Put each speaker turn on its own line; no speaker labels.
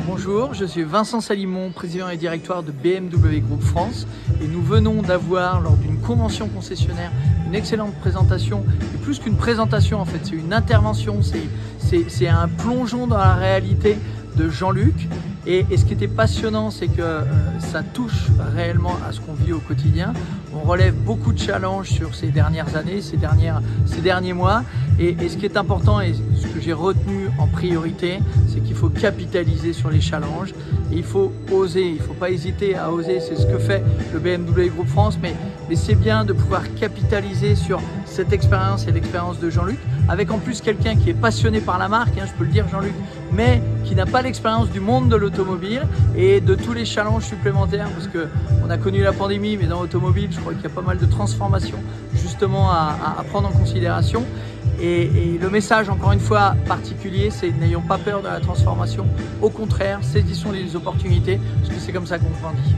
Bonjour, je suis Vincent Salimon, président et directeur de BMW Group France et nous venons d'avoir lors d'une convention concessionnaire une excellente présentation et plus qu'une présentation en fait c'est une intervention, c'est un plongeon dans la réalité de Jean-Luc et, ce qui était passionnant, c'est que euh, ça touche réellement à ce qu'on vit au quotidien. On relève beaucoup de challenges sur ces dernières années, ces, derniers mois. Et, ce qui est important et j'ai retenu en priorité, c'est qu'il faut capitaliser sur les challenges. Et il faut oser, il faut pas hésiter à oser. C'est ce que fait le BMW Group France. Mais, mais c'est bien de pouvoir capitaliser sur cette expérience et l'expérience de Jean-Luc, avec en plus quelqu'un qui est passionné par la marque, hein, je peux le dire Jean-Luc, mais qui n'a pas l'expérience du monde de l'automobile et de tous les challenges supplémentaires, parce qu'on a connu la pandémie, mais dans l'automobile, je crois qu'il y a pas mal de transformations justement à, prendre en considération. Et, et, le message, encore une fois, particulier, c'est n'ayons pas peur de la transformation. Au contraire, saisissons les opportunités, parce que c'est comme ça qu'on grandit.